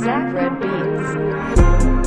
Zach Red Beats.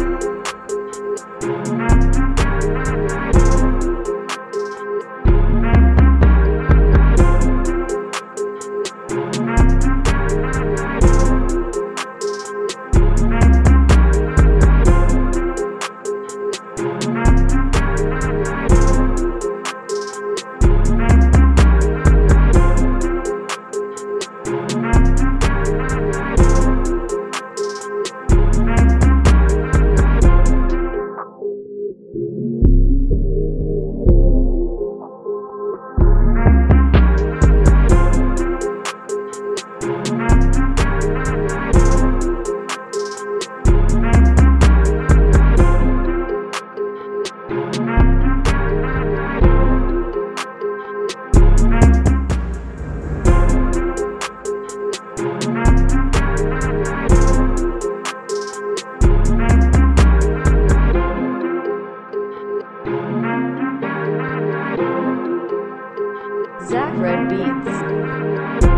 Zach Red Beats.